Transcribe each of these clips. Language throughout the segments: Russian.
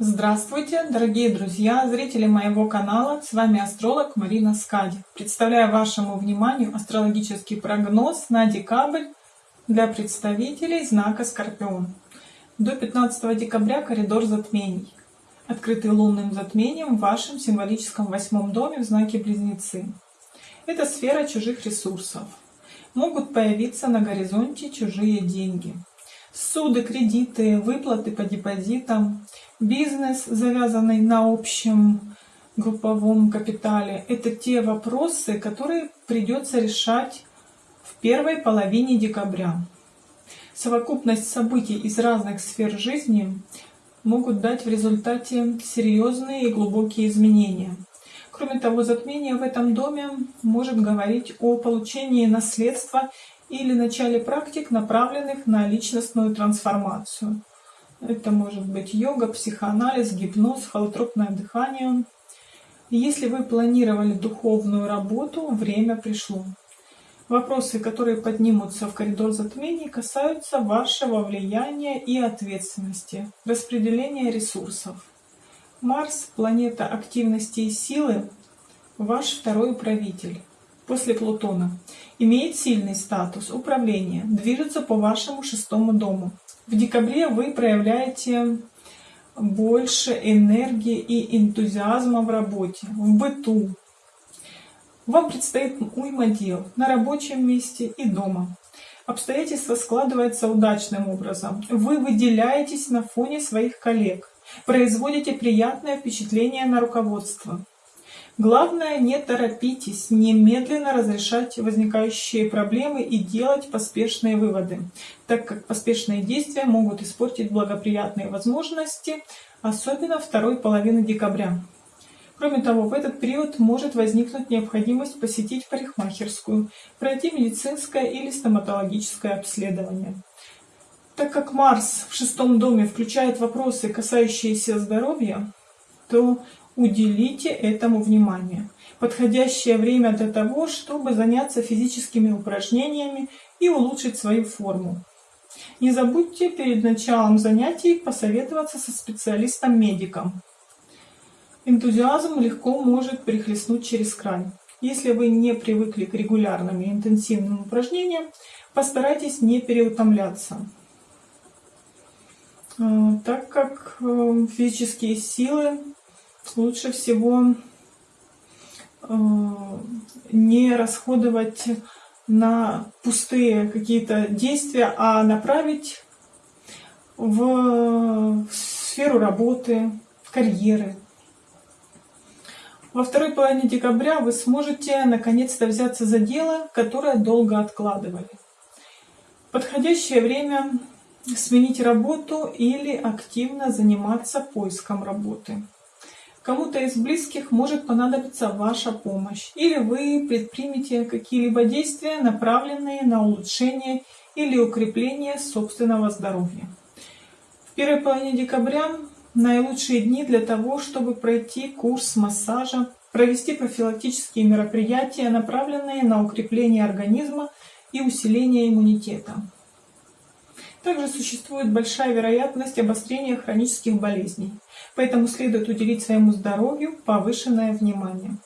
Здравствуйте, дорогие друзья, зрители моего канала. С вами астролог Марина Скади. Представляю вашему вниманию астрологический прогноз на декабрь для представителей знака Скорпион. До 15 декабря коридор затмений, открытый лунным затмением в вашем символическом восьмом доме в знаке Близнецы. Это сфера чужих ресурсов. Могут появиться на горизонте чужие деньги. Суды, кредиты, выплаты по депозитам, бизнес, завязанный на общем групповом капитале, это те вопросы, которые придется решать в первой половине декабря. Совокупность событий из разных сфер жизни могут дать в результате серьезные и глубокие изменения. Кроме того, затмение в этом доме может говорить о получении наследства или начале практик, направленных на личностную трансформацию. Это может быть йога, психоанализ, гипноз, холотропное дыхание. если вы планировали духовную работу, время пришло. Вопросы, которые поднимутся в коридор затмений, касаются вашего влияния и ответственности, распределения ресурсов. Марс, планета активности и силы, ваш второй управитель после Плутона, имеет сильный статус управления, движется по вашему шестому дому. В декабре вы проявляете больше энергии и энтузиазма в работе, в быту. Вам предстоит уйма дел на рабочем месте и дома. Обстоятельства складываются удачным образом. Вы выделяетесь на фоне своих коллег, производите приятное впечатление на руководство. Главное, не торопитесь, немедленно разрешать возникающие проблемы и делать поспешные выводы, так как поспешные действия могут испортить благоприятные возможности, особенно второй половины декабря. Кроме того, в этот период может возникнуть необходимость посетить парикмахерскую, пройти медицинское или стоматологическое обследование. Так как Марс в шестом доме включает вопросы, касающиеся здоровья, то Уделите этому внимание. Подходящее время для того, чтобы заняться физическими упражнениями и улучшить свою форму. Не забудьте перед началом занятий посоветоваться со специалистом-медиком. Энтузиазм легко может перехлестнуть через край. Если вы не привыкли к регулярным и интенсивным упражнениям, постарайтесь не переутомляться, э, так как э, физические силы лучше всего э, не расходовать на пустые какие-то действия, а направить в сферу работы, карьеры. Во второй половине декабря вы сможете наконец-то взяться за дело, которое долго откладывали. Подходящее время сменить работу или активно заниматься поиском работы. Кому-то из близких может понадобиться ваша помощь, или вы предпримете какие-либо действия, направленные на улучшение или укрепление собственного здоровья. В первой половине декабря наилучшие дни для того, чтобы пройти курс массажа, провести профилактические мероприятия, направленные на укрепление организма и усиление иммунитета. Также существует большая вероятность обострения хронических болезней, поэтому следует уделить своему здоровью повышенное внимание.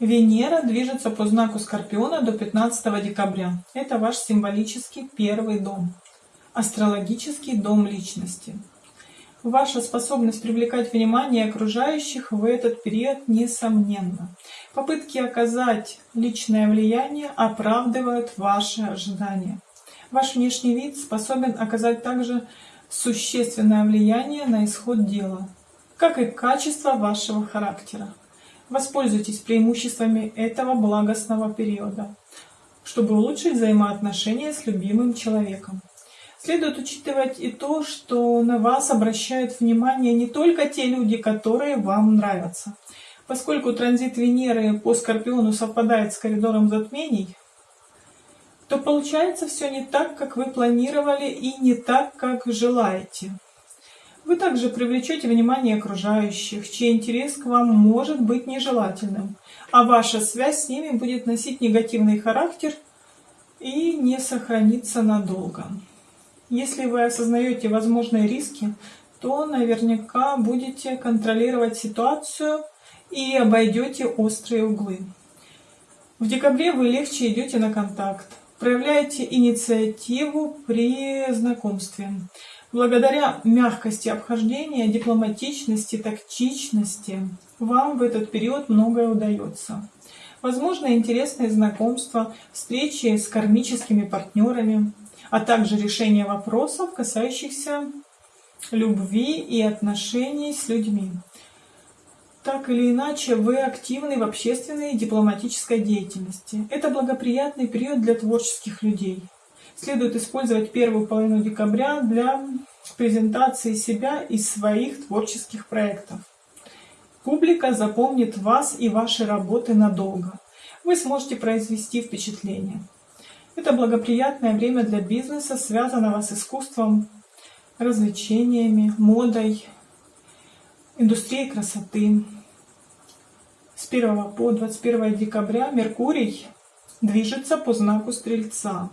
Венера движется по знаку Скорпиона до 15 декабря. Это ваш символический первый дом, астрологический дом личности. Ваша способность привлекать внимание окружающих в этот период несомненна. Попытки оказать личное влияние оправдывают ваши ожидания. Ваш внешний вид способен оказать также существенное влияние на исход дела, как и качество вашего характера. Воспользуйтесь преимуществами этого благостного периода, чтобы улучшить взаимоотношения с любимым человеком. Следует учитывать и то, что на вас обращают внимание не только те люди, которые вам нравятся. Поскольку транзит Венеры по Скорпиону совпадает с коридором затмений, то получается все не так, как вы планировали и не так, как желаете. Вы также привлечете внимание окружающих, чей интерес к вам может быть нежелательным, а ваша связь с ними будет носить негативный характер и не сохранится надолго. Если вы осознаете возможные риски, то наверняка будете контролировать ситуацию и обойдете острые углы. В декабре вы легче идете на контакт, проявляете инициативу при знакомстве. Благодаря мягкости обхождения, дипломатичности, тактичности вам в этот период многое удается. Возможно, интересные знакомства, встречи с кармическими партнерами, а также решение вопросов, касающихся любви и отношений с людьми. Так или иначе, вы активны в общественной и дипломатической деятельности. Это благоприятный период для творческих людей следует использовать первую половину декабря для презентации себя и своих творческих проектов. Публика запомнит вас и ваши работы надолго. Вы сможете произвести впечатление. Это благоприятное время для бизнеса, связанного с искусством, развлечениями, модой, индустрией красоты. С 1 по 21 декабря Меркурий движется по знаку Стрельца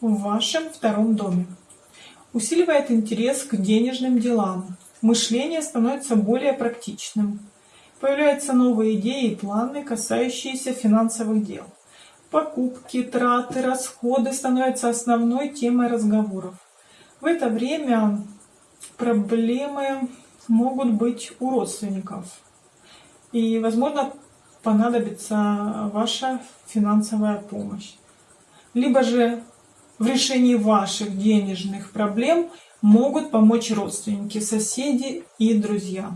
в вашем втором доме. Усиливает интерес к денежным делам. Мышление становится более практичным. Появляются новые идеи и планы, касающиеся финансовых дел. Покупки, траты, расходы становятся основной темой разговоров. В это время проблемы могут быть у родственников. И, возможно, понадобится ваша финансовая помощь. Либо же в решении ваших денежных проблем могут помочь родственники, соседи и друзья.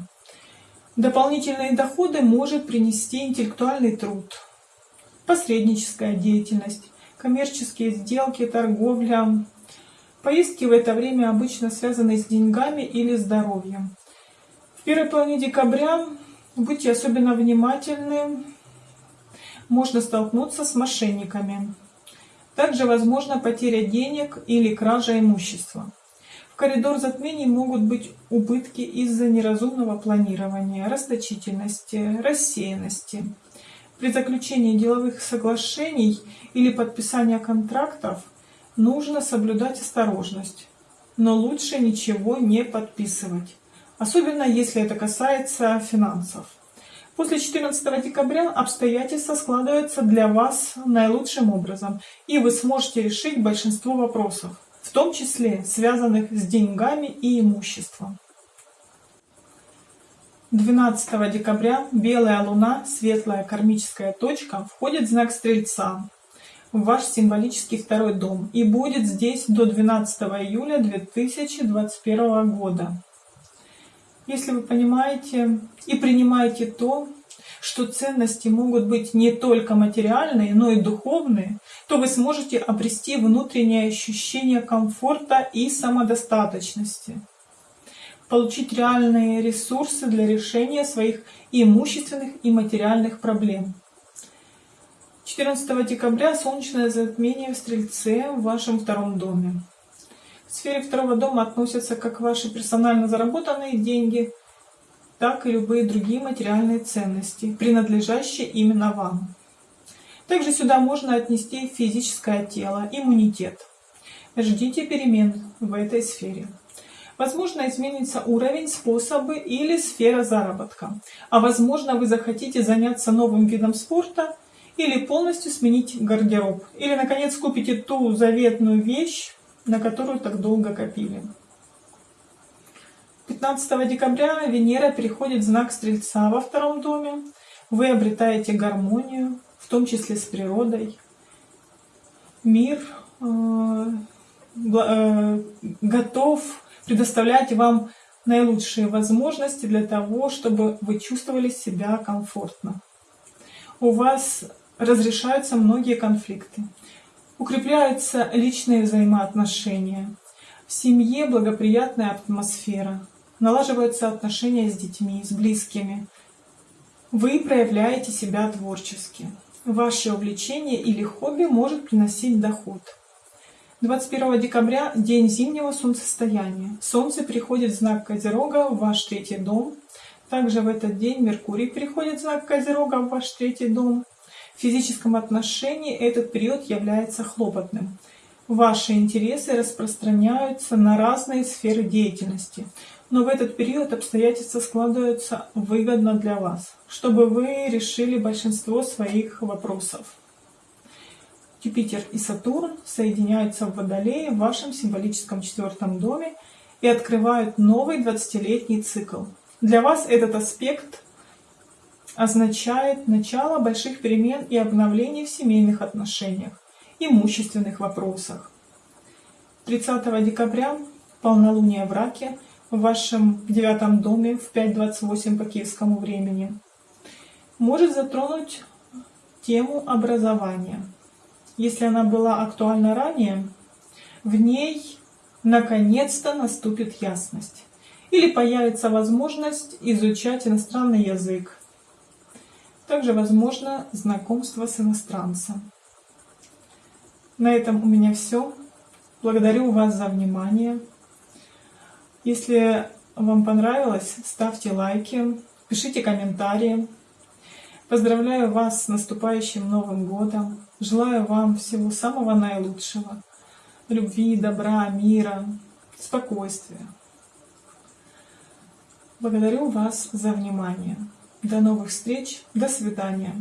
Дополнительные доходы может принести интеллектуальный труд, посредническая деятельность, коммерческие сделки, торговля. Поездки в это время обычно связаны с деньгами или здоровьем. Первой половине декабря будьте особенно внимательны, можно столкнуться с мошенниками. Также возможна потеря денег или кража имущества. В коридор затмений могут быть убытки из-за неразумного планирования, расточительности, рассеянности. При заключении деловых соглашений или подписании контрактов нужно соблюдать осторожность, но лучше ничего не подписывать, особенно если это касается финансов. После 14 декабря обстоятельства складываются для вас наилучшим образом, и вы сможете решить большинство вопросов, в том числе связанных с деньгами и имуществом. 12 декабря белая луна, светлая кармическая точка, входит в знак Стрельца, в ваш символический второй дом, и будет здесь до 12 июля 2021 года если вы понимаете и принимаете то, что ценности могут быть не только материальные, но и духовные, то вы сможете обрести внутреннее ощущение комфорта и самодостаточности, получить реальные ресурсы для решения своих имущественных и материальных проблем. 14 декабря солнечное затмение в Стрельце в вашем втором доме. В сфере второго дома относятся как ваши персонально заработанные деньги, так и любые другие материальные ценности, принадлежащие именно вам. Также сюда можно отнести физическое тело, иммунитет. Ждите перемен в этой сфере. Возможно, изменится уровень, способы или сфера заработка. А возможно, вы захотите заняться новым видом спорта или полностью сменить гардероб. Или, наконец, купите ту заветную вещь, на которую так долго копили. 15 декабря Венера переходит в знак Стрельца во втором доме. Вы обретаете гармонию, в том числе с природой. Мир э, э, готов предоставлять вам наилучшие возможности для того, чтобы вы чувствовали себя комфортно. У вас разрешаются многие конфликты. Укрепляются личные взаимоотношения. В семье благоприятная атмосфера. Налаживаются отношения с детьми, с близкими. Вы проявляете себя творчески. Ваше увлечение или хобби может приносить доход. 21 декабря – день зимнего солнцестояния. Солнце приходит в знак Козерога в ваш третий дом. Также в этот день Меркурий приходит в знак Козерога в ваш третий дом. Физическом отношении этот период является хлопотным. ваши интересы распространяются на разные сферы деятельности. Но в этот период обстоятельства складываются выгодно для вас, чтобы вы решили большинство своих вопросов. Юпитер и Сатурн соединяются в Водолее в вашем символическом четвертом доме и открывают новый 20-летний цикл. Для вас этот аспект означает начало больших перемен и обновлений в семейных отношениях, имущественных вопросах. 30 декабря полнолуние в Раке в вашем девятом доме в 5.28 по киевскому времени может затронуть тему образования. Если она была актуальна ранее, в ней наконец-то наступит ясность. Или появится возможность изучать иностранный язык. Также возможно знакомство с иностранцем. На этом у меня все. Благодарю вас за внимание. Если вам понравилось, ставьте лайки, пишите комментарии. Поздравляю вас с наступающим Новым Годом. Желаю вам всего самого наилучшего. Любви, добра, мира, спокойствия. Благодарю вас за внимание. До новых встреч. До свидания.